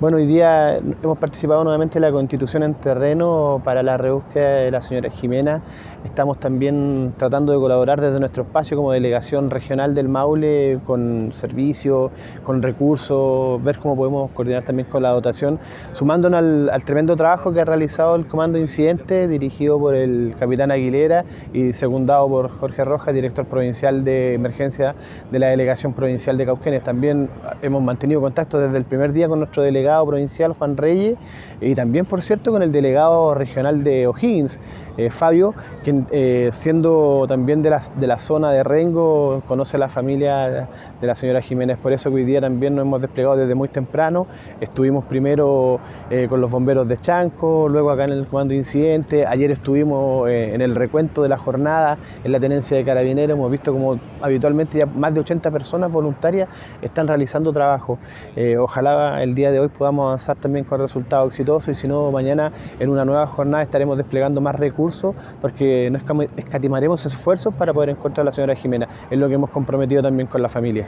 Bueno, hoy día hemos participado nuevamente en la constitución en terreno para la rebúsqueda de la señora Jimena. Estamos también tratando de colaborar desde nuestro espacio como delegación regional del Maule con servicios, con recursos, ver cómo podemos coordinar también con la dotación, sumándonos al, tremendo trabajo que ha realizado el Comando Incidente, dirigido por el capitán Aguilera y secundado por Jorge Rojas, director provincial de emergencia de la delegación provincial de Cauquenes. También hemos mantenido contacto desde el primer día con nuestro delegado provincial Juan Reyes y también, por cierto, con el delegado regional de O'Higgins, eh, Fabio, quien eh, siendo también de la, de la zona de Rengo, conoce a la familia de la señora Jiménez. Por eso que hoy día también nos hemos desplegado desde muy temprano. Estuvimos primero eh, con los bomberos de Chanco, luego acá en el comando de incidente. Ayer estuvimos en el recuento de la jornada en la tenencia de carabineros. Hemos visto como habitualmente ya más de 80 personas voluntarias están realizando trabajo. ojalá el día de hoy podamos avanzar también con resultados exitosos y si no, mañana en una nueva jornada estaremos desplegando más recursos porque no escatimaremos esfuerzos para poder encontrar a la señora Jimena. Es lo que hemos comprometido también con la familia.